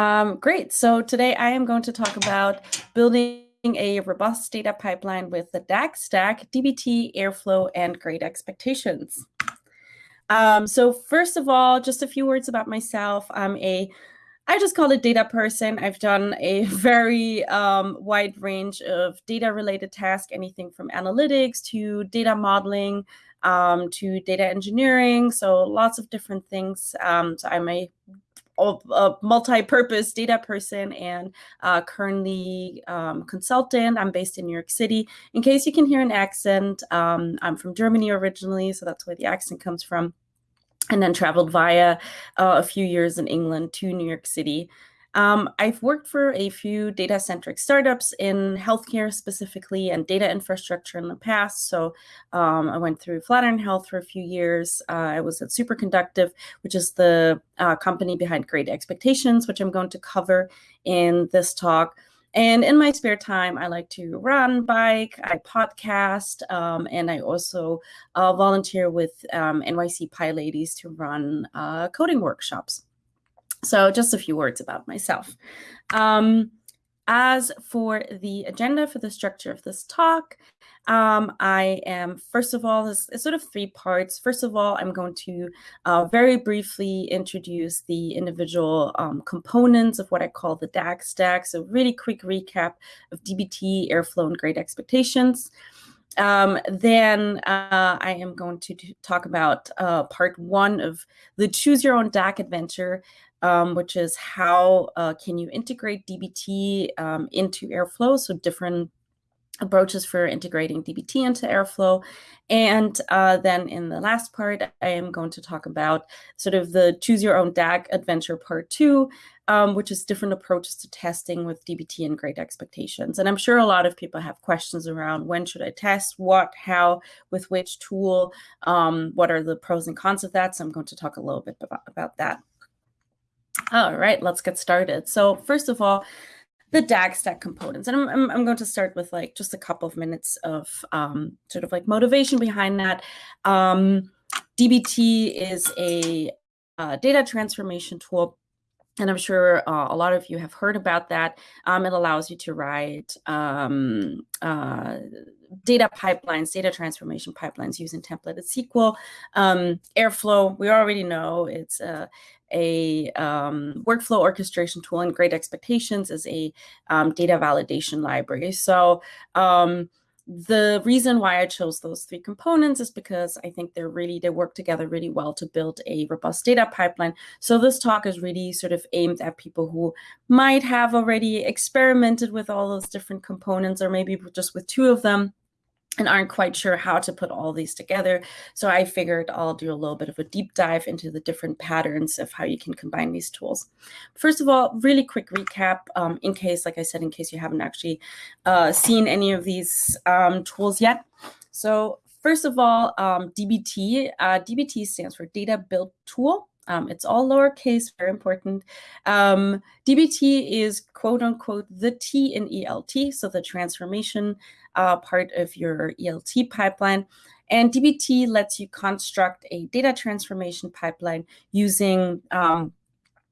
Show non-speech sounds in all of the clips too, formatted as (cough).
Um, great. So today I am going to talk about building a robust data pipeline with the DAG stack, DBT, Airflow, and Great Expectations. Um, so first of all, just a few words about myself. I'm a I just call it data person. I've done a (laughs) very um, wide range of data related tasks, anything from analytics to data modeling um, to data engineering. So lots of different things. Um, so I'm a a multi-purpose data person and uh, currently um, consultant. I'm based in New York City. In case you can hear an accent, um, I'm from Germany originally, so that's where the accent comes from. And then traveled via uh, a few years in England to New York City. Um, I've worked for a few data-centric startups in healthcare specifically and data infrastructure in the past. So um, I went through Flatiron Health for a few years. Uh, I was at Superconductive, which is the uh, company behind Great Expectations, which I'm going to cover in this talk. And in my spare time, I like to run, bike, I podcast, um, and I also uh, volunteer with um, NYC PyLadies to run uh, coding workshops. So just a few words about myself. Um, as for the agenda for the structure of this talk, um, I am, first of all, it's, it's, sort of three parts. First of all, I'm going to uh, very briefly introduce the individual um, components of what I call the DAG stack. So really quick recap of DBT, Airflow, and Great Expectations. Um, then uh, I am going to talk about uh, part one of the Choose Your Own DAG adventure, um, which is how uh, can you integrate DBT um, into Airflow, so different approaches for integrating DBT into Airflow. And uh, then in the last part, I am going to talk about sort of the choose your own DAG adventure part two, um, which is different approaches to testing with DBT and great expectations. And I'm sure a lot of people have questions around when should I test, what, how, with which tool, um, what are the pros and cons of that. So I'm going to talk a little bit about, about that. All right, let's get started. So first of all, the DAG stack components. And I'm, I'm, I'm, going to start with like just a couple of minutes of um, sort of like motivation behind that. Um, DBT is a uh, data transformation tool. And I'm sure uh, a lot of you have heard about that. Um, it allows you to write um, uh, data pipelines, data transformation pipelines using templated SQL. Um, Airflow, we already know it's a, a um, workflow orchestration tool and Great Expectations is a um, data validation library. So um, the reason why I chose those three components is because I think they're really, they work together really well to build a robust data pipeline. So this talk is really sort of aimed at people who might have already experimented with all those different components or maybe just with two of them and aren't quite sure how to put all these together. So I figured I'll do a little bit of a deep dive into the different patterns of how you can combine these tools. First of all, really quick recap um, in case, like I said, in case you haven't actually uh, seen any of these um, tools yet. So first of all, um, DBT. Uh, DBT stands for Data Build Tool. Um, it's all lowercase, very important. Um, DBT is quote unquote the T in ELT, so the transformation uh, part of your ELT pipeline. And DBT lets you construct a data transformation pipeline using um,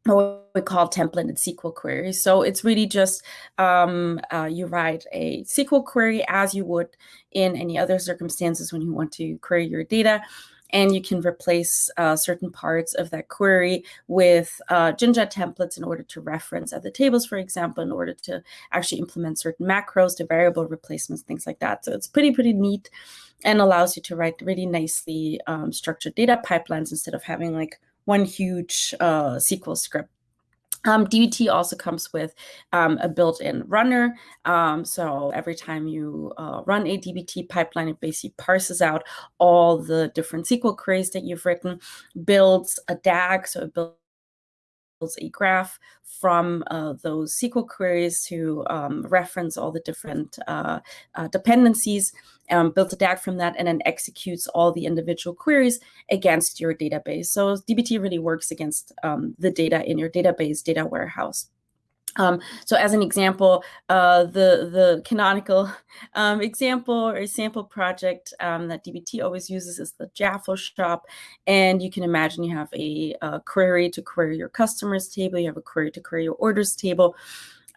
what we call templated SQL queries. So it's really just um, uh, you write a SQL query as you would in any other circumstances when you want to query your data and you can replace uh, certain parts of that query with uh, Jinja templates in order to reference other tables, for example, in order to actually implement certain macros to variable replacements, things like that. So it's pretty, pretty neat and allows you to write really nicely um, structured data pipelines instead of having like one huge uh, SQL script um, DBT also comes with um, a built-in runner. Um, so every time you uh, run a DBT pipeline, it basically parses out all the different SQL queries that you've written, builds a DAG, so it builds a graph from uh, those SQL queries to um, reference all the different uh, uh, dependencies, um, builds a DAG from that, and then executes all the individual queries against your database. So DBT really works against um, the data in your database data warehouse. Um, so as an example, uh, the, the canonical (laughs) um, example or a sample project um, that DBT always uses is the Jaffle shop. And you can imagine you have a, a query to query your customers table, you have a query to query your orders table.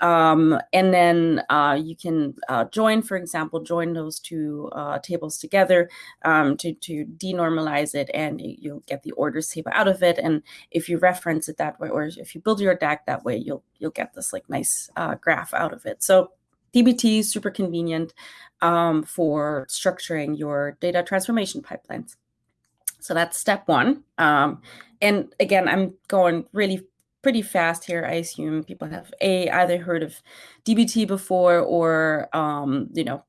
Um, and then uh, you can uh, join, for example, join those two uh, tables together um, to, to denormalize it and you'll get the orders table out of it. And if you reference it that way, or if you build your DAG that way, you'll, you'll get this like nice uh, graph out of it. So DBT is super convenient um, for structuring your data transformation pipelines. So that's step one. Um, and again, I'm going really pretty fast here. I assume people have a either heard of DBT before or um, you know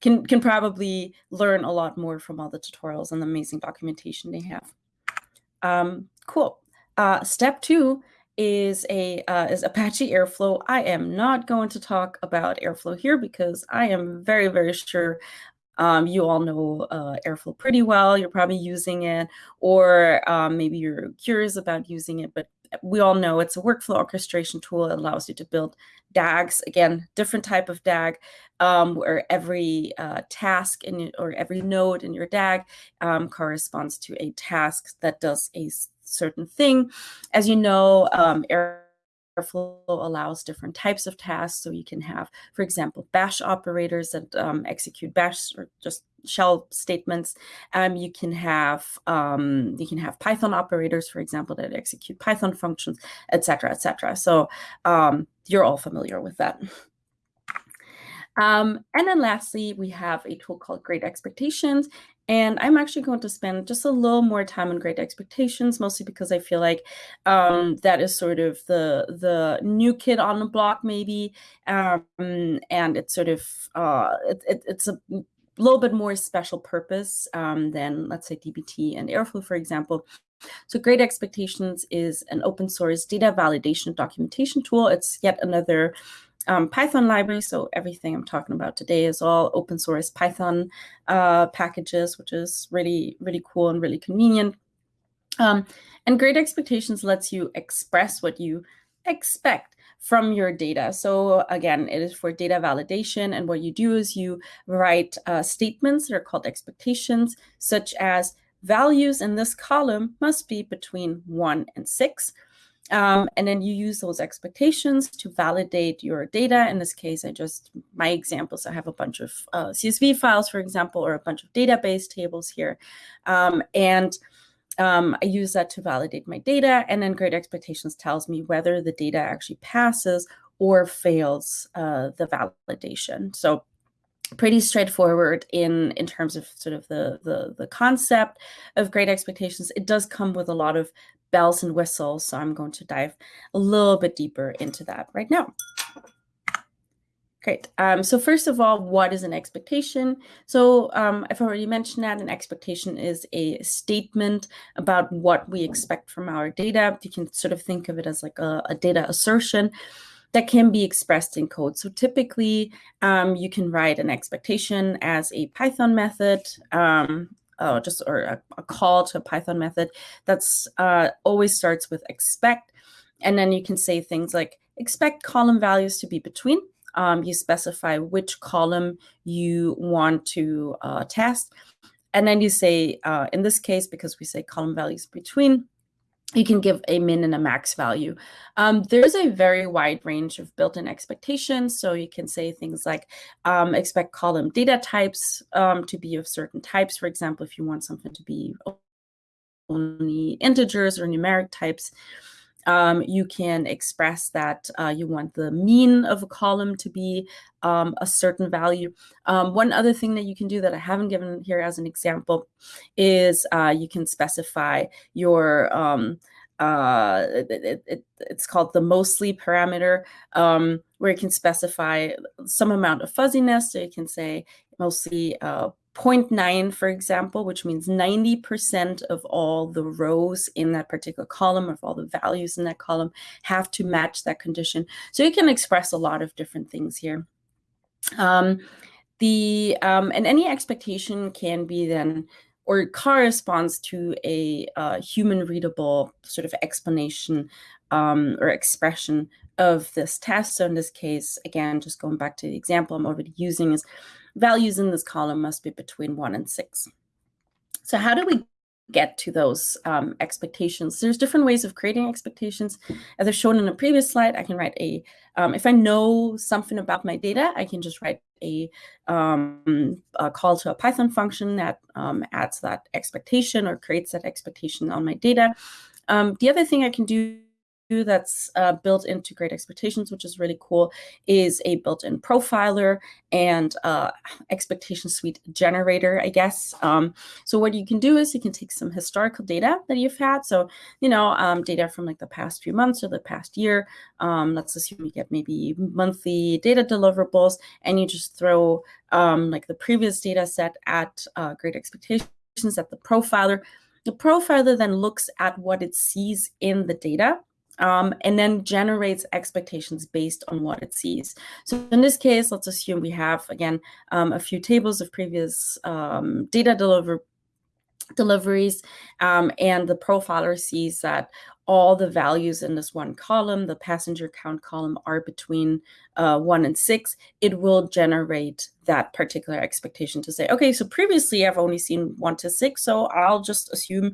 can can probably learn a lot more from all the tutorials and the amazing documentation they have. Um, cool. Uh, step two is a uh, is Apache Airflow. I am not going to talk about Airflow here because I am very very sure um, you all know uh, Airflow pretty well. You're probably using it, or um, maybe you're curious about using it, but we all know it's a workflow orchestration tool. It allows you to build DAGs, again, different type of DAG, um, where every uh, task in or every node in your DAG um, corresponds to a task that does a certain thing. As you know, um, Airflow allows different types of tasks. So you can have, for example, bash operators that um, execute bash or just shell statements. Um, you can have um, you can have Python operators, for example, that execute Python functions, etc., etc. So um, you're all familiar with that. Um, and then lastly, we have a tool called Great Expectations. And I'm actually going to spend just a little more time on Great Expectations, mostly because I feel like um, that is sort of the the new kid on the block, maybe, um, and it's sort of uh, it, it, it's a little bit more special purpose um, than, let's say, DBT and Airflow, for example. So Great Expectations is an open source data validation documentation tool. It's yet another um, Python library. So everything I'm talking about today is all open source Python uh, packages, which is really, really cool and really convenient. Um, and Great Expectations lets you express what you expect from your data. So again, it is for data validation. And what you do is you write uh, statements that are called expectations, such as values in this column must be between one and six. Um, and then you use those expectations to validate your data. In this case, I just, my examples, I have a bunch of uh, CSV files, for example, or a bunch of database tables here. Um, and um, I use that to validate my data. And then Great Expectations tells me whether the data actually passes or fails uh, the validation. So pretty straightforward in in terms of sort of the, the the concept of great expectations it does come with a lot of bells and whistles. So I'm going to dive a little bit deeper into that right now. Great. Um, so first of all, what is an expectation? So um, I've already mentioned that an expectation is a statement about what we expect from our data. You can sort of think of it as like a, a data assertion that can be expressed in code. So typically, um, you can write an expectation as a Python method. Um, uh, just or a, a, call to a Python method that's uh, always starts with expect. And then you can say things like expect column values to be between. Um, you specify which column you want to uh, test. And then you say, uh, in this case, because we say column values between, you can give a min and a max value. Um, there's a very wide range of built-in expectations. So you can say things like um, expect column data types um, to be of certain types. For example, if you want something to be only integers or numeric types, um, you can express that uh, you want the mean of a column to be um, a certain value. Um, one other thing that you can do that I haven't given here as an example is uh, you can specify your um, uh, it, it, it's called the mostly parameter, um, where you can specify some amount of fuzziness. So you can say mostly uh, 0.9, for example, which means 90% of all the rows in that particular column, of all the values in that column, have to match that condition. So you can express a lot of different things here. Um, the um, and any expectation can be then or corresponds to a uh, human readable sort of explanation um, or expression of this test. So in this case, again, just going back to the example I'm already using is values in this column must be between one and six. So how do we get to those um, expectations. There's different ways of creating expectations. As I've shown in a previous slide, I can write a, um, if I know something about my data, I can just write a, um, a call to a Python function that um, adds that expectation or creates that expectation on my data. Um, the other thing I can do that's uh, built into Great Expectations, which is really cool, is a built-in profiler and uh, expectation suite generator, I guess. Um, so what you can do is you can take some historical data that you've had. So, you know, um, data from like the past few months or the past year. Um, let's assume you get maybe monthly data deliverables and you just throw um, like the previous data set at uh, Great Expectations at the profiler. The profiler then looks at what it sees in the data um, and then generates expectations based on what it sees. So in this case, let's assume we have, again, um, a few tables of previous um, data deliver deliveries, um, and the profiler sees that all the values in this one column, the passenger count column, are between uh, one and six, it will generate that particular expectation to say, okay, so previously I've only seen one to six, so I'll just assume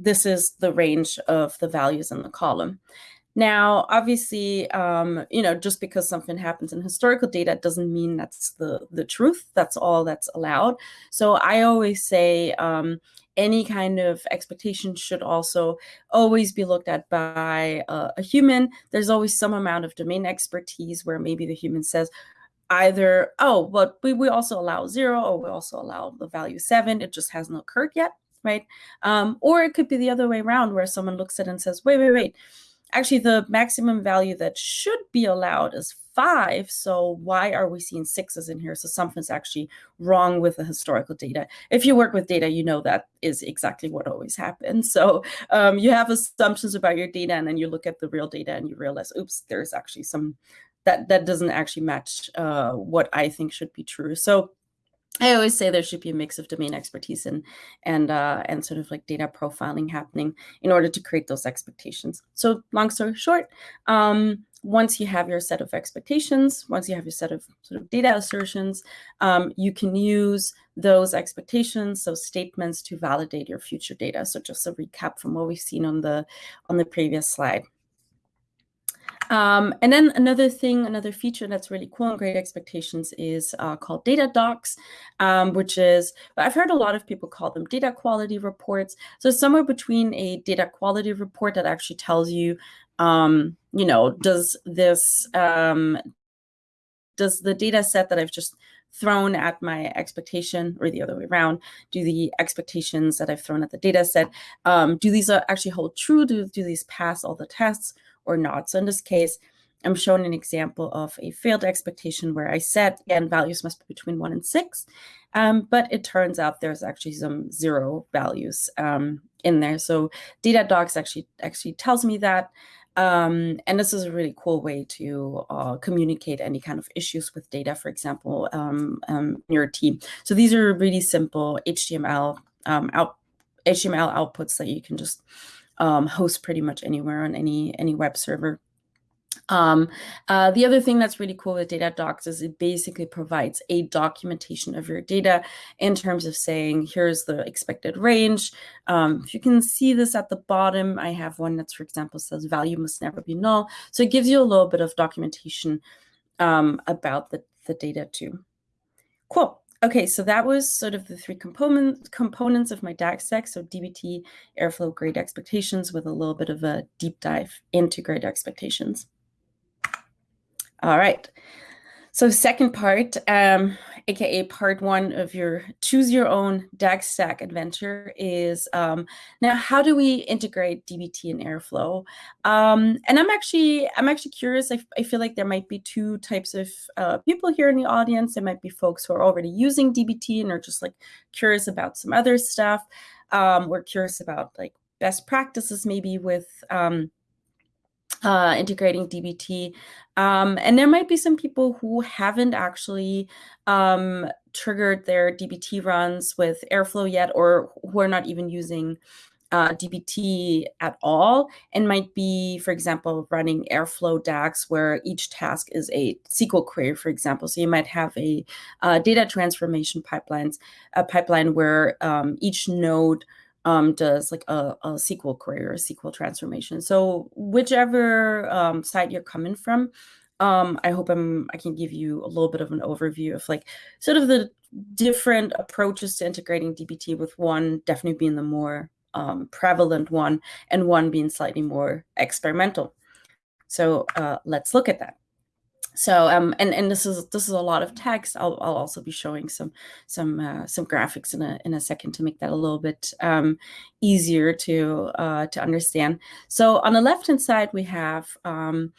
this is the range of the values in the column. Now, obviously, um, you know, just because something happens in historical data doesn't mean that's the, the truth. That's all that's allowed. So I always say um, any kind of expectation should also always be looked at by uh, a human. There's always some amount of domain expertise where maybe the human says, either, oh, but we, we also allow zero or we also allow the value seven. It just hasn't occurred yet right? Um, or it could be the other way around where someone looks at it and says, wait, wait, wait. Actually, the maximum value that should be allowed is five. So why are we seeing sixes in here? So something's actually wrong with the historical data. If you work with data, you know that is exactly what always happens. (laughs) So um, you have assumptions about your data, and then you look at the real data and you realize, oops, there's actually some that that doesn't actually match uh, what I think should be true. So I always say there should be a mix of domain expertise and and uh, and sort of like data profiling happening in order to create those expectations. So long story short, um, once you have your set of expectations, once you have your set of sort of data assertions, um, you can use those expectations, those statements to validate your future data. So just a recap from what we've seen on the on the previous slide. Um, and then another thing, another feature that's really cool in Great Expectations is uh, called data docs, um, which is, I've heard a lot of people call them data quality reports. So somewhere between a data quality report that actually tells you, um, you know, does this, um, does the data set that I've just thrown at my expectation or the other way around do the expectations that i've thrown at the data set um, do these uh, actually hold true do, do these pass all the tests or not. So in this case, I'm showing an example of a failed expectation where I said, again, values must be between one and six, um, but it turns out there's actually some zero values um, in there. So data docs actually actually tells me that. Um, and this is a really cool way to uh, communicate any kind of issues with data, for example, um, um, in your team. So these are really simple HTML um, out HTML outputs that you can just um, host pretty much anywhere on any any web server. Um, uh, the other thing that's really cool with data docs is it basically provides a documentation of your data in terms of saying, here's the expected range. Um, if you can see this at the bottom, I have one that's, for example, says value must never be null. So it gives you a little bit of documentation um, about the, the data too. Cool. Okay, so that was sort of the three component, components of my DAG stack. So DBT, Airflow, Great Expectations with a little bit of a deep dive into Great Expectations. All right. So second part, um, aka part one of your choose your own DAG stack adventure is um, now how do we integrate DBT and Airflow? Um, and I'm actually I'm actually curious. I, I, feel like there might be two types of uh, people here in the audience. There might be folks who are already using DBT and are just like curious about some other stuff. Um, we're curious about like best practices maybe with um, uh, integrating DBT. Um, and there might be some people who haven't actually um, triggered their DBT runs with Airflow yet, or who are not even using uh, DBT at all and might be, for example, running Airflow DAGs where each task is a SQL query, for example. So you might have a uh, data transformation pipelines, a pipeline where um, each node um, does like a, a, SQL query or a SQL transformation. So whichever um, side you're coming from, um, I hope I'm, I can give you a little bit of an overview of like sort of the different approaches to integrating DBT with one definitely being the more um, prevalent one and one being slightly more experimental. So uh, let's look at that. So um, and and this is this is a lot of text. I'll I'll also be showing some some uh, some graphics in a in a second to make that a little bit um, easier to uh, to understand. So on the left hand side we have um,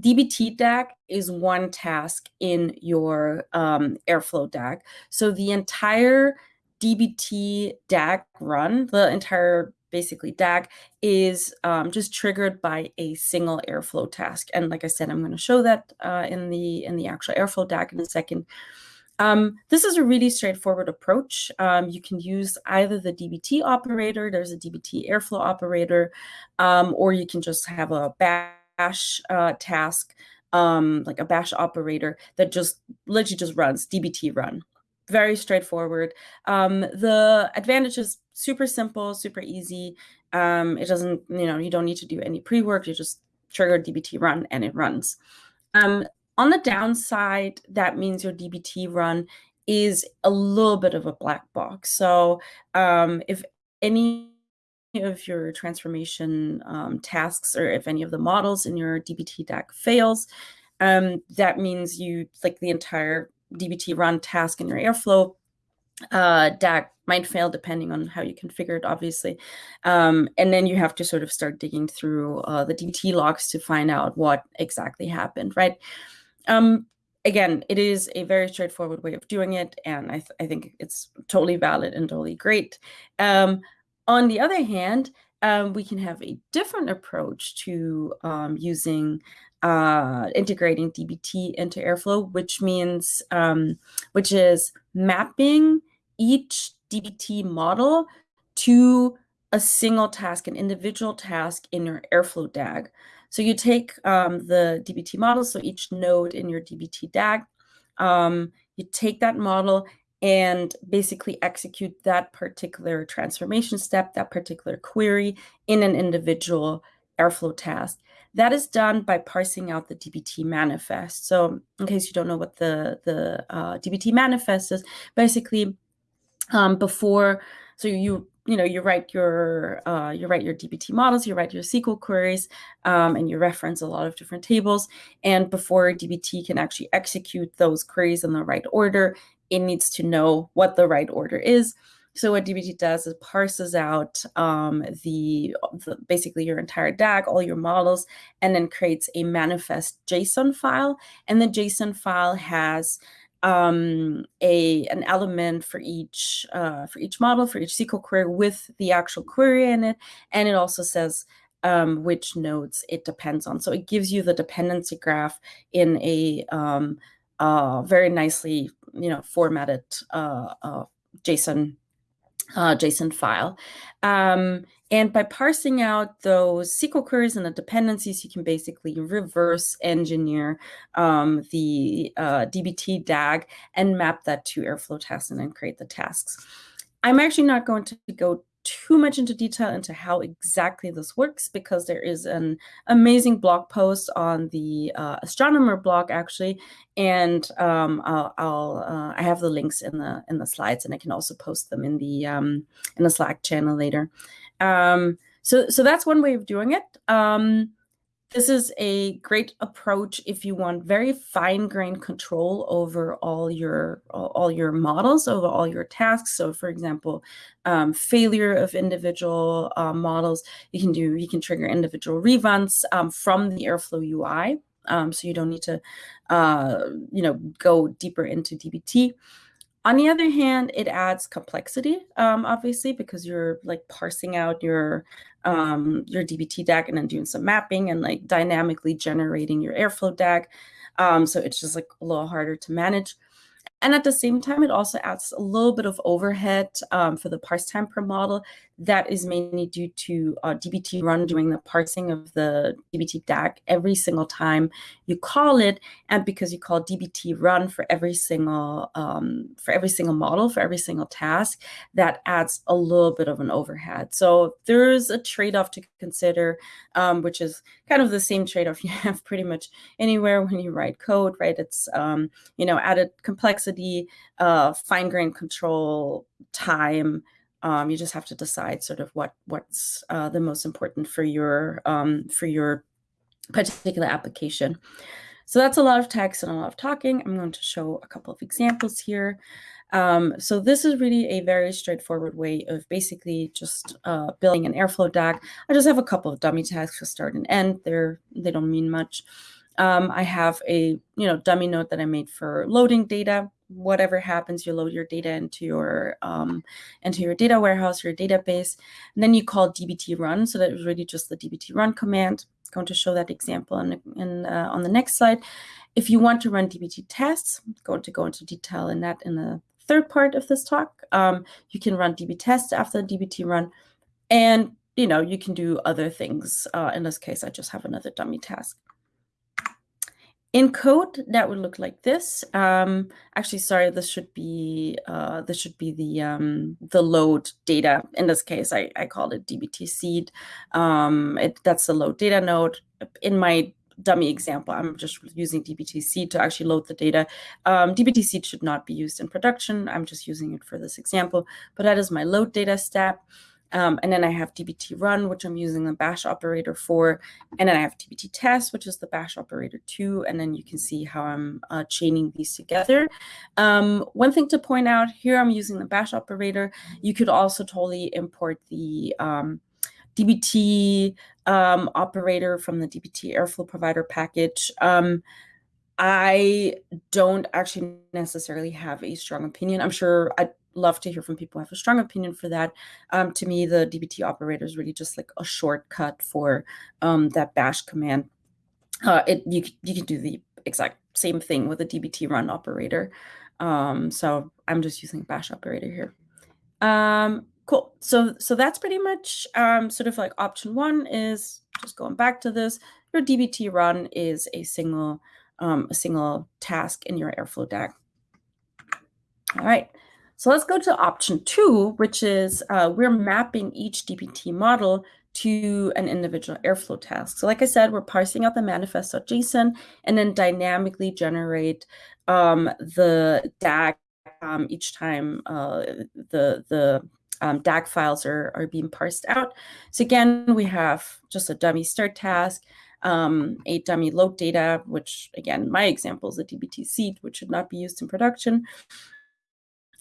DBT DAG is one task in your um, Airflow DAG. So the entire DBT DAG run, the entire basically DAG is um, just triggered by a single Airflow task. And like I said, I'm going to show that uh, in the in the actual Airflow DAG in a second. Um, this is a really straightforward approach. Um, you can use either the DBT operator, there's a DBT Airflow operator, um, or you can just have a bash uh, task, um, like a bash operator that just literally just runs DBT run very straightforward. Um, the advantage is super simple, super easy. Um, it doesn't, you know, you don't need to do any pre-work. You just trigger DBT run and it runs. Um, on the downside, that means your DBT run is a little bit of a black box. So um, if any of your transformation um, tasks or if any of the models in your DBT DAG fails, um, that means you like the entire DBT run task in your Airflow uh, DAG might fail depending on how you configure it, obviously. Um, and then you have to sort of start digging through uh, the DBT logs to find out what exactly happened, right? Um, again, it is a very straightforward way of doing it, and I, th I think it's totally valid and totally great. Um, on the other hand, um, we can have a different approach to um, using uh, integrating DBT into Airflow, which means, um, which is mapping each DBT model to a single task, an individual task in your Airflow DAG. So you take um, the DBT model, so each node in your DBT DAG, um, you take that model and basically execute that particular transformation step, that particular query in an individual Airflow task. That is done by parsing out the DBT manifest. So in case you don't know what the, the uh, DBT manifest is, basically um, before, so you you know you write your uh, you write your DBT models, you write your SQL queries, um, and you reference a lot of different tables. And before DBT can actually execute those queries in the right order, it needs to know what the right order is. So what DBT does is parses out um, the, the, basically your entire DAG, all your models, and then creates a manifest JSON file. And the JSON file has um, a an element for each uh, for each model for each SQL query with the actual query in it, and it also says um, which nodes it depends on. So it gives you the dependency graph in a um, uh, very nicely you know formatted uh, uh JSON uh, JSON file. Um, and by parsing out those SQL queries and the dependencies, you can basically reverse engineer um, the uh, DBT DAG and map that to Airflow tasks and then create the tasks. I'm actually not going to go too much into detail into how exactly this works because there is an amazing blog post on the uh, astronomer blog actually and um, I'll, I'll uh, I have the links in the in the slides and I can also post them in the um, in the Slack channel later. Um, so so that's one way of doing it. This is a great approach if you want very fine-grained control over all your all your models, over all your tasks. So, for example, um, failure of individual uh, models, you can do you can trigger individual reruns um, from the Airflow UI. Um, so you don't need to, uh, you know, go deeper into DBT. On the other hand, it adds complexity, um, obviously, because you're like parsing out your um, your DBT DAG and then doing some mapping and like dynamically generating your Airflow DAG. Um, so it's just like a little harder to manage. And at the same time, it also adds a little bit of overhead um, for the parse time per model. That is mainly due to uh, DBT run doing the parsing of the DBT DAG every single time you call it, and because you call DBT run for every single um, for every single model for every single task, that adds a little bit of an overhead. So there's a trade-off to consider, um, which is kind of the same trade-off (laughs) you have pretty much anywhere when you write code, right? It's um, you know added complexity, uh, fine-grained control, time. Um, you just have to decide sort of what what's uh, the most important for your um, for your particular application. So that's a lot of text and a lot of talking. I'm going to show a couple of examples here. Um, so this is really a very straightforward way of basically just uh, building an Airflow DAG. I just have a couple of dummy tasks to start and end. They're, they don't mean much. Um, I have a you know dummy node that I made for loading data whatever happens, you load your data into your um, into your data warehouse, your database, and then you call dbt run. So that really just the dbt run command. Going to show that example in, in uh, on the next slide. If you want to run dbt tests, I'm going to go into detail in that in the third part of this talk. Um, you can run dbt tests after dbt run, and you know you can do other things. Uh, in this case, I just have another dummy task. In code, that would look like this. Um, actually, sorry, this should be uh, this should be the um, the load data. In this case, I, I called it dbt seed. Um, it, that's the load data node. In my dummy example, I'm just using dbt seed to actually load the data. Um, dbt seed should not be used in production. I'm just using it for this example, but that is my load data step. Um, and then I have dbt run, which I'm using the bash operator for. And then I have dbt test, which is the bash operator too. And then you can see how I'm uh, chaining these together. Um, one thing to point out here, I'm using the bash operator. You could also totally import the um, dbt um, operator from the dbt airflow provider package. Um, I don't actually necessarily have a strong opinion. I'm sure I love to hear from people who have a strong opinion for that. Um, to me, the dbt operator is really just like a shortcut for um, that bash command. Uh, it you you can do the exact same thing with a dbt run operator. Um, so I'm just using bash operator here. Um, cool. So so that's pretty much um, sort of like option one is just going back to this. Your dbt run is a single um, a single task in your Airflow DAG. All right. So let's go to option two, which is uh, we're mapping each DBT model to an individual Airflow task. So like I said, we're parsing out the manifest.json and then dynamically generate um, the DAG um, each time uh, the, the um, DAG files are, are being parsed out. So again, we have just a dummy start task, um, a dummy load data, which again, my example is a DBT seed, which should not be used in production.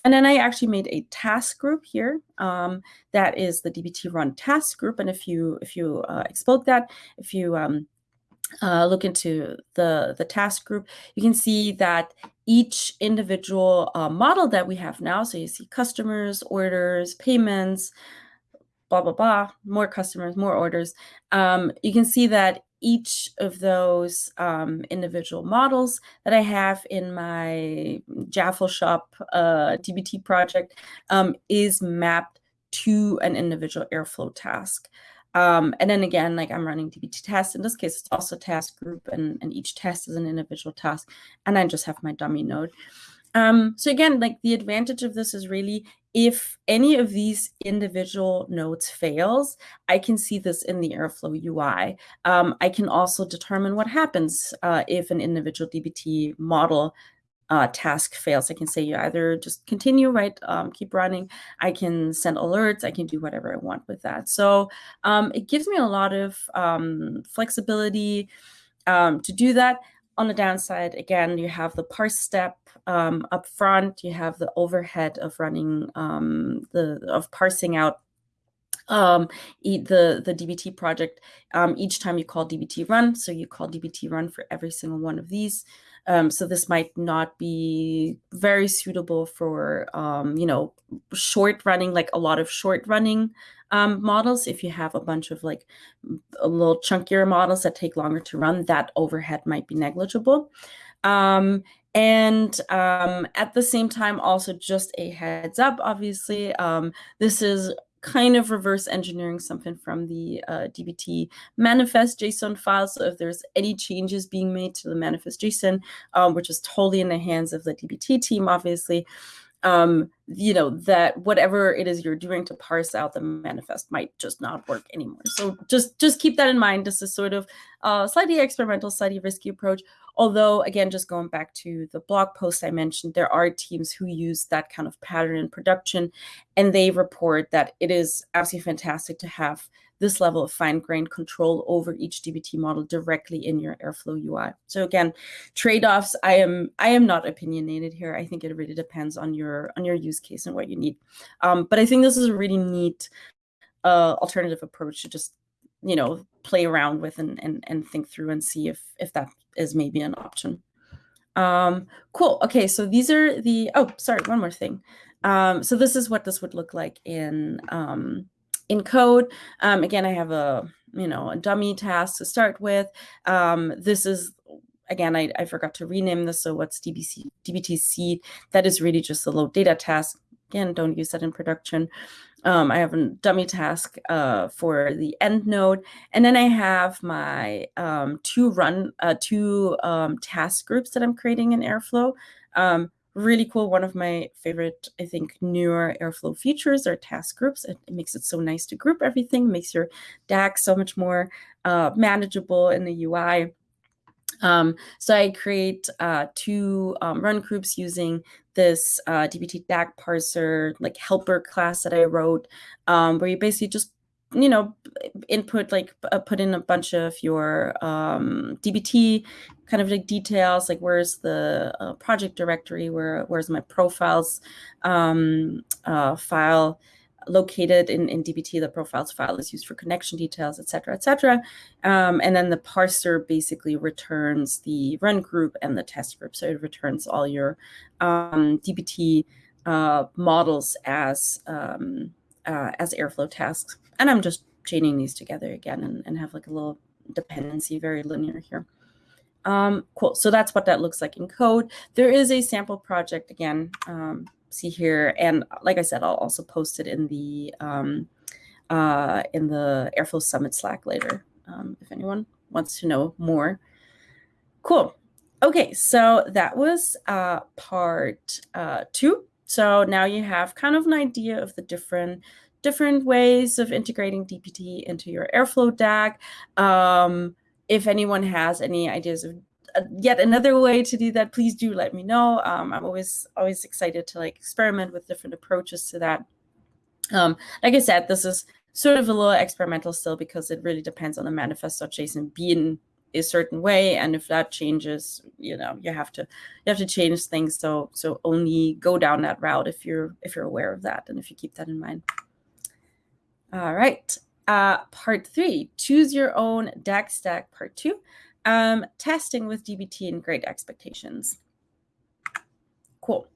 And then I actually made a task group here. Um, that is the DBT run task group. And if you if you uh, explode that, if you um, uh, look into the, the task group, you can see that each individual uh, model that we have now, so you see customers, orders, payments, blah, blah, blah, more customers, more orders. Um, you can see that each of those um, individual models that I have in my Jaffle Shop uh, DBT project um, is mapped to an individual Airflow task. Um, and then again, like I'm running DBT tests. In this case, it's also task group, and, and each test is an individual task. And I just have my dummy node. Um, so again, like the advantage of this is really if any of these individual nodes fails, I can see this in the Airflow UI. Um, I can also determine what happens uh, if an individual DBT model uh, task fails. I can say you either just continue, right, um, keep running. I can send alerts. I can do whatever I want with that. So um, it gives me a lot of um, flexibility um, to do that. On the downside, again, you have the parse step um, up front. You have the overhead of running um, the of parsing out um, the, the DBT project, um, each time you call DBT run, so you call DBT run for every single one of these. Um, so this might not be very suitable for, um, you know, short running, like a lot of short running um, models. If you have a bunch of like a little chunkier models that take longer to run, that overhead might be negligible. Um, and um, at the same time, also just a heads up, obviously, um, this is kind of reverse engineering something from the uh, DBT manifest JSON file. So if there's any changes being made to the manifest JSON, um, which is totally in the hands of the DBT team, obviously, um, you know, that whatever it is you're doing to parse out the manifest might just not work anymore. So just, just keep that in mind. This is sort of a slightly experimental, slightly risky approach. Although, again, just going back to the blog post I mentioned, there are teams who use that kind of pattern in production, and they report that it is absolutely fantastic to have this level of fine-grained control over each DBT model directly in your Airflow UI. So again, trade-offs, I am I am not opinionated here. I think it really depends on your on your use case and what you need. Um, but I think this is a really neat uh, alternative approach to just you know play around with and, and and think through and see if if that is maybe an option. Um, cool. Okay, so these are the oh sorry one more thing. Um, so this is what this would look like in um, in code. Um, again, I have a, you know, a dummy task to start with. Um, this is, again, I, I forgot to rename this. So what's DBC, DBT seed? That is really just a load data task. Again, don't use that in production. Um, I have a dummy task uh, for the end node, and then I have my um, two run uh, two um, task groups that I'm creating in Airflow. Um, really cool. One of my favorite, I think, newer Airflow features are task groups. It, it makes it so nice to group everything, makes your DAG so much more uh, manageable in the UI. Um, so I create uh, two um, run groups using this uh, DBT DAG parser, like helper class that I wrote, um, where you basically just you know, input like uh, put in a bunch of your um, DBT kind of like details, like where's the uh, project directory, where where's my profiles um, uh, file located in, in DBT. The profiles file is used for connection details, et cetera, et cetera. Um, and then the parser basically returns the run group and the test group. So it returns all your um, DBT uh, models as um, uh, as Airflow tasks. And I'm just chaining these together again and, and have like a little dependency, very linear here. Um, cool, so that's what that looks like in code. There is a sample project again, um, see here. And like I said, I'll also post it in the, um, uh, in the Airflow Summit Slack later, um, if anyone wants to know more. Cool. Okay, so that was uh, part uh, two. So now you have kind of an idea of the different different ways of integrating DBT into your Airflow DAG. Um, if anyone has any ideas of yet another way to do that, please do let me know. Um, I'm always always excited to like experiment with different approaches to that. Um, like I said, this is sort of a little experimental still because it really depends on the manifest.json being a certain way. And if that changes you know you have to you have to change things. So so only go down that route if you're if you're aware of that and if you keep that in mind. All right. Uh part three choose your own DAG stack. Part two um testing with dbt and great expectations. Cool.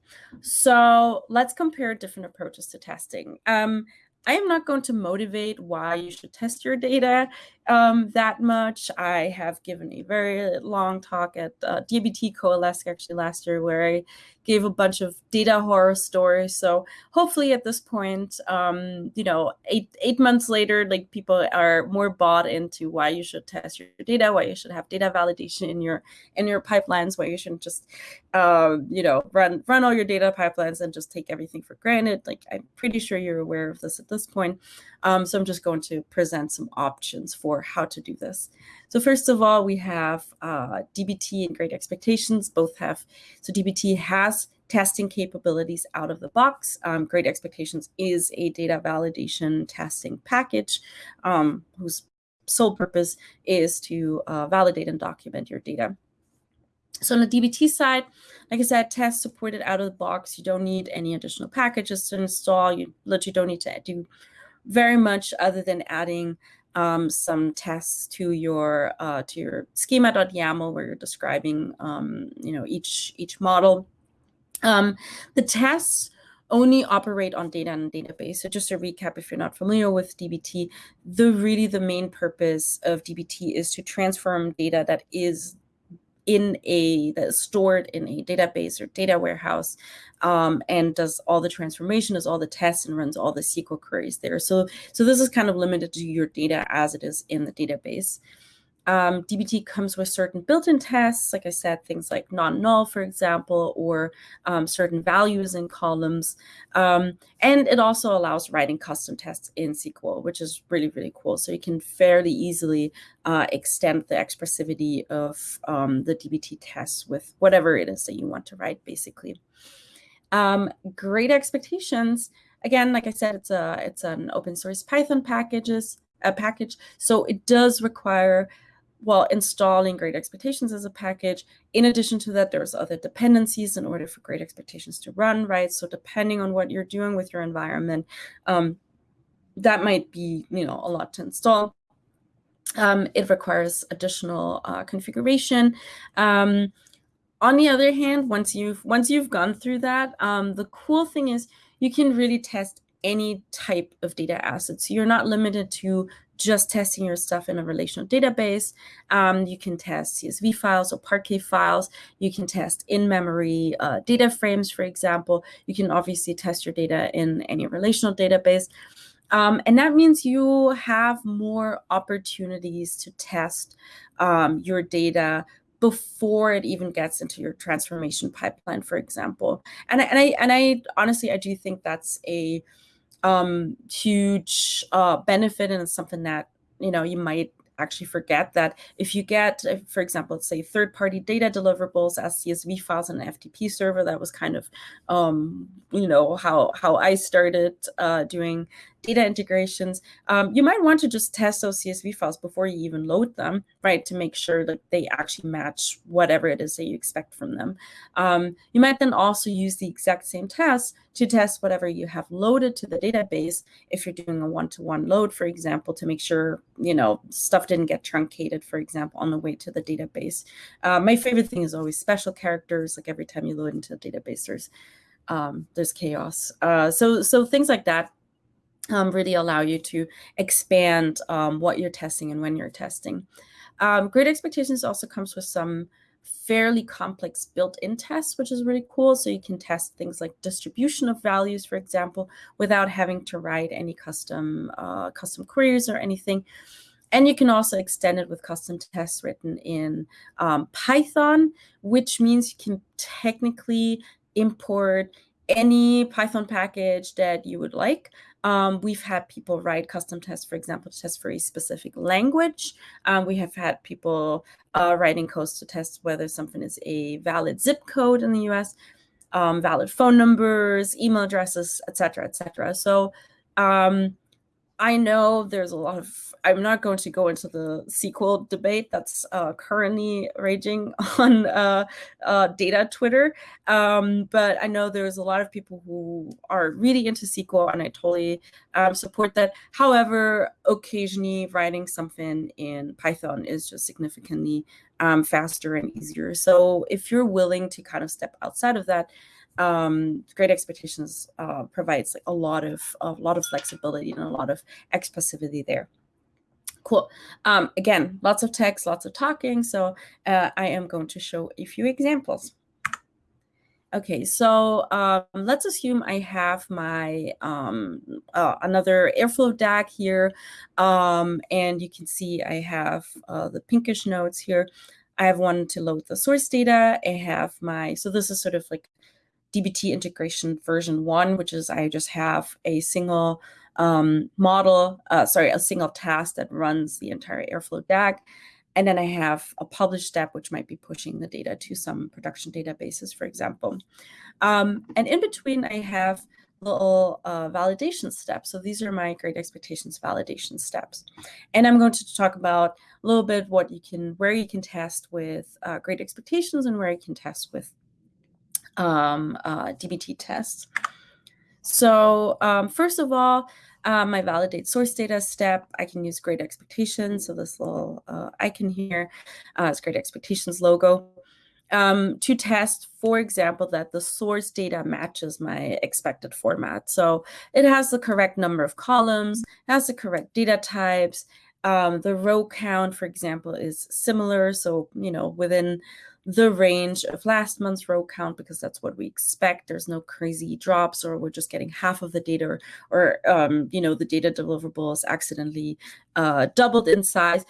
So let's compare different approaches to testing. Um I am not going to motivate why you should test your data um, that much. I have given a very long talk at uh, DBT Coalesce actually last year where I gave a bunch of data horror stories. So hopefully at this point, um, you know, eight eight months later, like people are more bought into why you should test your data, why you should have data validation in your in your pipelines, why you shouldn't just, uh, you know, run run all your data pipelines and just take everything for granted. Like I'm pretty sure you're aware of this at this point. Um, so I'm just going to present some options for how to do this. So first of all, we have uh, DBT and Great Expectations. Both have, so DBT has testing capabilities out of the box. Um, Great Expectations is a data validation testing package um, whose sole purpose is to uh, validate and document your data. So on the DBT side, like I said, test supported out of the box. You don't need any additional packages to install. You literally don't need to do very much other than adding um, some tests to your uh, to your schema.yaml where you're describing um, you know each each model. Um, the tests only operate on data and database. So just to recap, if you're not familiar with DBT, the really the main purpose of DBT is to transform data that is in a that is stored in a database or data warehouse um, and does all the transformation, does all the tests and runs all the SQL queries there. So, so this is kind of limited to your data as it is in the database. Um, DBT comes with certain built-in tests, like I said, things like non-null, for example, or um, certain values in columns. Um, and it also allows writing custom tests in SQL, which is really, really cool. So you can fairly easily uh, extend the expressivity of um, the DBT tests with whatever it is that you want to write, basically. Um, great expectations. Again, like I said, it's a it's an open source Python packages a package, so it does require while installing Great Expectations as a package. In addition to that, there's other dependencies in order for Great Expectations to run, right? So depending on what you're doing with your environment, um, that might be, you know, a lot to install. Um, it requires additional uh, configuration. Um, on the other hand, once you've once you've gone through that, um, the cool thing is you can really test any type of data asset. So you're not limited to just testing your stuff in a relational database. Um, you can test CSV files or Parquet files. You can test in-memory uh, data frames, for example. You can obviously test your data in any relational database. Um, and that means you have more opportunities to test um, your data before it even gets into your transformation pipeline, for example. And and I, and I honestly, I do think that's a um, huge uh, benefit and it's something that you know you might actually forget that if you get, for example, let's say third-party data deliverables as CSV files in an FTP server, that was kind of, um, you know, how how I started uh, doing data integrations. Um, you might want to just test those CSV files before you even load them, right, to make sure that they actually match whatever it is that you expect from them. Um, you might then also use the exact same test to test whatever you have loaded to the database if you're doing a one-to-one -one load, for example, to make sure, you know, stuff didn't get truncated, for example, on the way to the database. Uh, my favorite thing is always special characters, like every time you load into a database, there's um, there's chaos. Uh, so, so things like that um, really allow you to expand um, what you're testing and when you're testing. Um, Great Expectations also comes with some fairly complex built-in tests, which is really cool. So you can test things like distribution of values, for example, without having to write any custom uh, custom queries or anything. And you can also extend it with custom tests written in um, Python, which means you can technically import any Python package that you would like. Um, we've had people write custom tests, for example, to test for a specific language. Um, we have had people uh, writing codes to test whether something is a valid zip code in the US, um, valid phone numbers, email addresses, etc., etc. So um, I know there's a lot of, I'm not going to go into the SQL debate that's uh, currently raging (laughs) on uh, uh, data Twitter, um, but I know there's a lot of people who are really into SQL and I totally um, support that. However, occasionally writing something in Python is just significantly um, faster and easier. So if you're willing to kind of step outside of that, um, Great Expectations uh, provides like a lot of a lot of flexibility and a lot of expressivity there. Cool. Um, again, lots of text, lots of talking. So uh, I am going to show a few examples. Okay, so um, let's assume I have my um, uh, another Airflow DAG here, um, and you can see I have uh, the pinkish nodes here. I have one to load the source data. I have my, so this is sort of like DBT integration version one, which is I just have a single um, model, uh, sorry, a single task that runs the entire Airflow DAG. And then I have a publish step, which might be pushing the data to some production databases, for example. Um, and in between, I have little uh, validation steps. So these are my Great Expectations validation steps. And I'm going to talk about a little bit what you can, where you can test with uh, Great Expectations and where you can test with um, uh, DBT tests. So um, first of all, um, my validate source data step, I can use great expectations. So this little uh, icon here uh, is great expectations logo um, to test, for example, that the source data matches my expected format. So it has the correct number of columns, has the correct data types. Um, the row count, for example, is similar. So, you know, within the range of last month's row count because that's what we expect. There's no crazy drops or we're just getting half of the data or, um, you know, the data deliverable is accidentally uh, doubled in size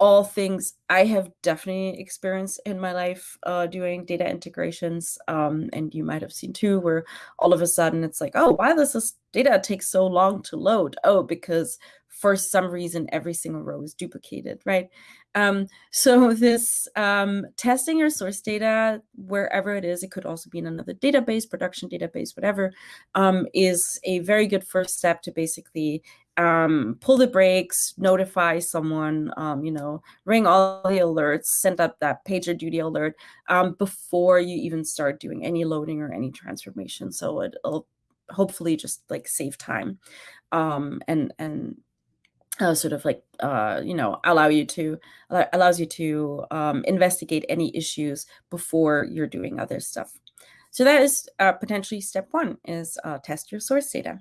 all things I have definitely experienced in my life uh, doing data integrations. Um, and you might have seen too, where all of a sudden it's like, oh, why does this data take so long to load? Oh, because for some reason, every single row is duplicated, right? Um, so this um, testing your source data, wherever it is, it could also be in another database, production database, whatever, um, is a very good first step to basically um, pull the brakes, notify someone, um, you know, ring all the alerts, send up that pager duty alert um, before you even start doing any loading or any transformation. So it'll hopefully just like save time um, and and uh, sort of like uh, you know allow you to allows you to um, investigate any issues before you're doing other stuff. So that is uh, potentially step one is uh, test your source data.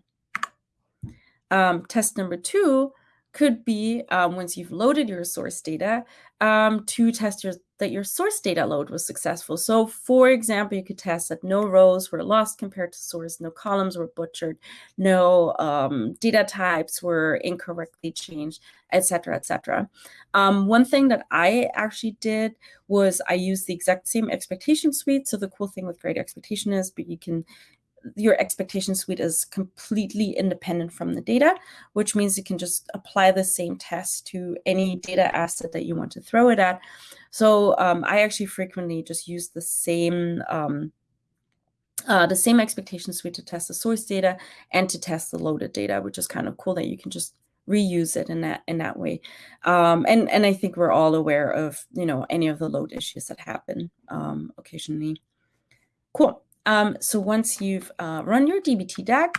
Um, test number two could be um, once you've loaded your source data um, to test your, that your source data load was successful. So for example, you could test that no rows were lost compared to source, no columns were butchered, no um, data types were incorrectly changed, etc., etc. Um, one thing that I actually did was I used the exact same expectation suite. So the cool thing with Great Expectation is, but you can your expectation suite is completely independent from the data, which means you can just apply the same test to any data asset that you want to throw it at. So um, I actually frequently just use the same um, uh, the same expectation suite to test the source data and to test the loaded data, which is kind of cool that you can just reuse it in that in that way. Um, and and I think we're all aware of you know any of the load issues that happen um, occasionally. Cool. Um, so once you've uh, run your DBT DAG,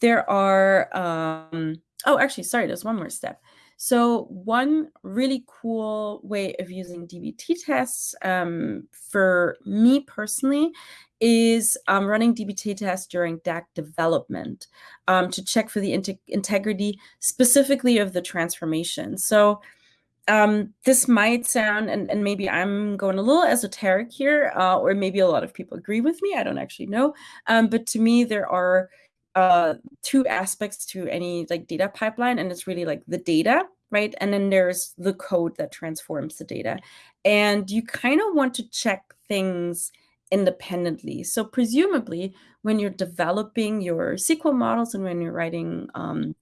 there are, um, oh, actually, sorry, there's one more step. So one really cool way of using DBT tests um, for me personally is um, running DBT tests during DAG development um, to check for the integrity specifically of the transformation. So um, this might sound, and, and maybe I'm going a little esoteric here, uh, or maybe a lot of people agree with me. I don't actually know. Um, but to me, there are uh, two aspects to any like data pipeline, and it's really like the data, right? And then there's the code that transforms the data. And you kind of want to check things independently. So presumably, when you're developing your SQL models and when you're writing um,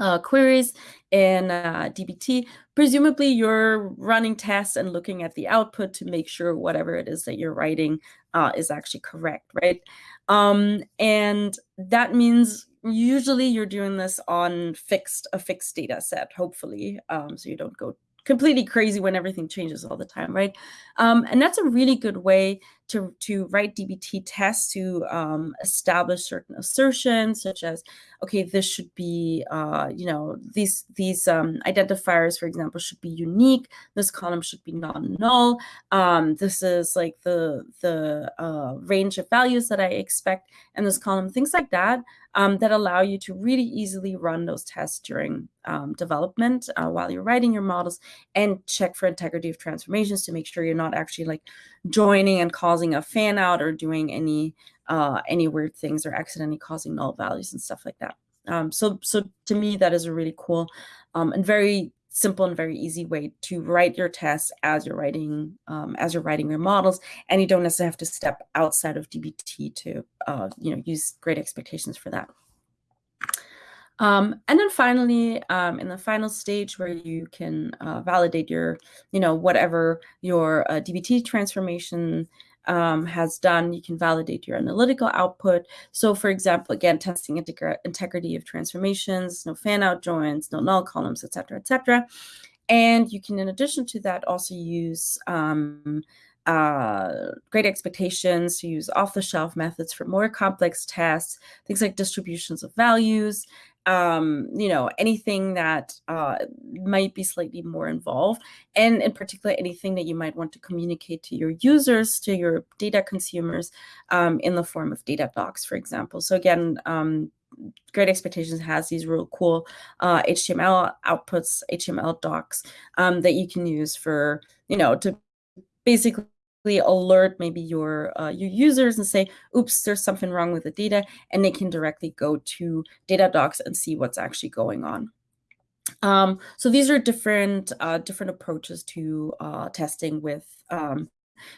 uh, queries in uh, DBT, presumably you're running tests and looking at the output to make sure whatever it is that you're writing uh, is actually correct, right? Um, and that means usually you're doing this on fixed a fixed data set, hopefully, um, so you don't go completely crazy when everything changes all the time, right? Um, and that's a really good way to, to write DBT tests to um, establish certain assertions, such as, okay, this should be, uh, you know, these these um, identifiers, for example, should be unique. This column should be non-null. Um, this is like the the uh, range of values that I expect in this column, things like that um, that allow you to really easily run those tests during um, development uh, while you're writing your models and check for integrity of transformations to make sure you're not actually like joining and causing a fan out or doing any uh, any weird things or accidentally causing null values and stuff like that. Um, so, so to me, that is a really cool um, and very simple and very easy way to write your tests as you're writing um, as you're writing your models, and you don't necessarily have to step outside of DBT to uh, you know use great expectations for that. Um, and then finally, um, in the final stage where you can uh, validate your, you know, whatever your uh, DBT transformation um, has done, you can validate your analytical output. So for example, again, testing integrity of transformations, no fan out joins, no null columns, et cetera, et cetera. And you can, in addition to that, also use um, uh, great expectations use off-the-shelf methods for more complex tests, things like distributions of values, um, you know, anything that uh, might be slightly more involved, and in particular, anything that you might want to communicate to your users, to your data consumers, um, in the form of data docs, for example. So again, um, Great Expectations has these real cool uh, HTML outputs, HTML docs um, that you can use for, you know, to basically alert maybe your uh, your users and say, oops, there's something wrong with the data, and they can directly go to data docs and see what's actually going on. Um, so these are different uh, different approaches to uh, testing with um,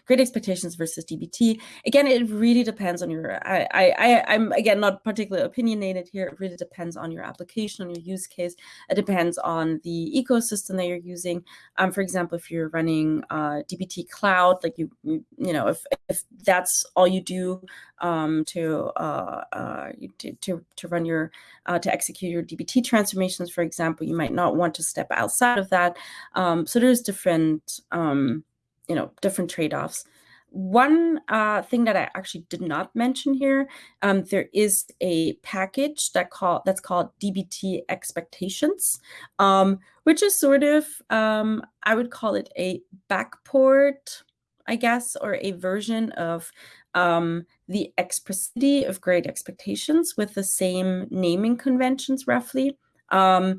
Great Expectations versus DBT. Again, it really depends on your, I, I, I'm again, not particularly opinionated here. It really depends on your application, on your use case. It depends on the ecosystem that you're using. Um, for example, if you're running uh, DBT Cloud, like you, you, know, if, if that's all you do um, to, uh, uh, to, to, to run your, uh, to execute your DBT transformations, for example, you might not want to step outside of that. Um, so there's different, um, you know, different trade-offs. One uh, thing that I actually did not mention here, um, there is a package that call that's called DBT Expectations, um, which is sort of um, I would call it a backport, I guess, or a version of um, the Expressivity of Great Expectations with the same naming conventions, roughly. Um,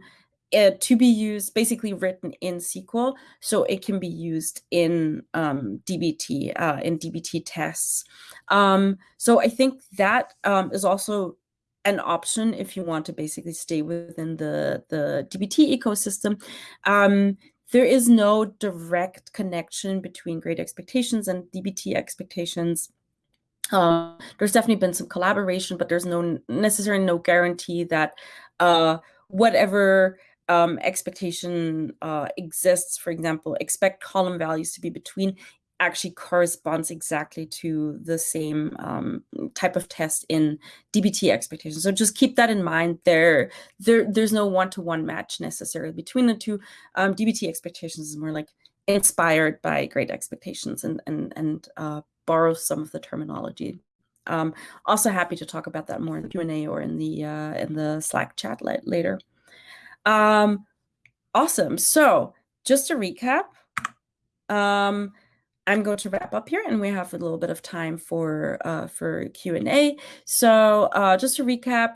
uh, to be used, basically written in SQL, so it can be used in um, DBT, uh, in DBT tests. Um, so I think that um, is also an option if you want to basically stay within the, the DBT ecosystem. Um, there is no direct connection between Great Expectations and DBT expectations. Um, there's definitely been some collaboration, but there's no necessarily no guarantee that uh, whatever um, expectation uh, exists, for example, expect column values to be between actually corresponds exactly to the same um, type of test in DBT expectations. So just keep that in mind. There, there there's no one-to-one -one match necessarily between the two. Um, DBT expectations is more like inspired by great expectations and and and uh, some of the terminology. Um, also happy to talk about that more in the Q&A or in the uh, in the Slack chat later. Um, awesome. So just to recap, um, I'm going to wrap up here, and we have a little bit of time for uh, for Q and A. So uh, just to recap,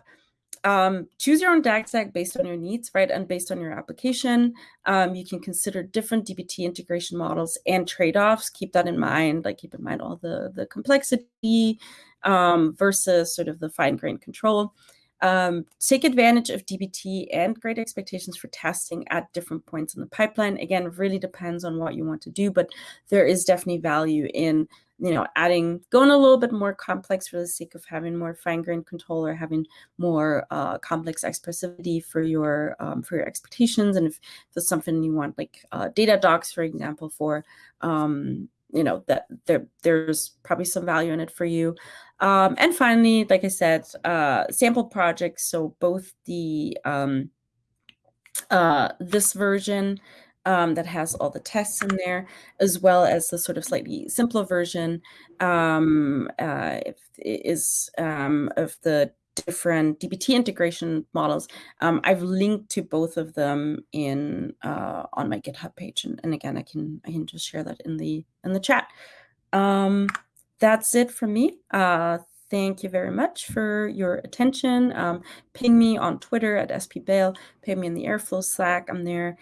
um, choose your own DAG stack based on your needs, right, and based on your application. Um, you can consider different DBT integration models and trade-offs. Keep that in mind. Like keep in mind all the the complexity um, versus sort of the fine-grained control. Um, take advantage of DBT and Great Expectations for testing at different points in the pipeline. Again, really depends on what you want to do, but there is definitely value in you know adding going a little bit more complex for the sake of having more fine-grained control or having more uh, complex expressivity for your um, for your expectations and if there's something you want like uh, data docs for example for um, you know that there there's probably some value in it for you. Um, and finally like i said uh, sample projects. So both the um, uh, this version um, that has all the tests in there as well as the sort of slightly simpler version um, uh, is um, of the different DBT integration models. Um, I've linked to both of them in uh, on my GitHub page, and, and, again, I can I can just share that in the in the chat. Um, that's it from me. Uh, thank you very much for your attention. Um, ping me on Twitter at spbail. Ping me in the Airflow Slack. I'm there.